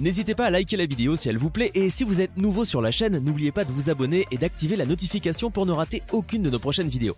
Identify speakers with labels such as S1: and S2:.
S1: N'hésitez pas à liker la vidéo si elle vous plaît et si vous êtes nouveau sur la chaîne, n'oubliez pas de vous abonner et d'activer la notification pour ne rater aucune de nos prochaines vidéos.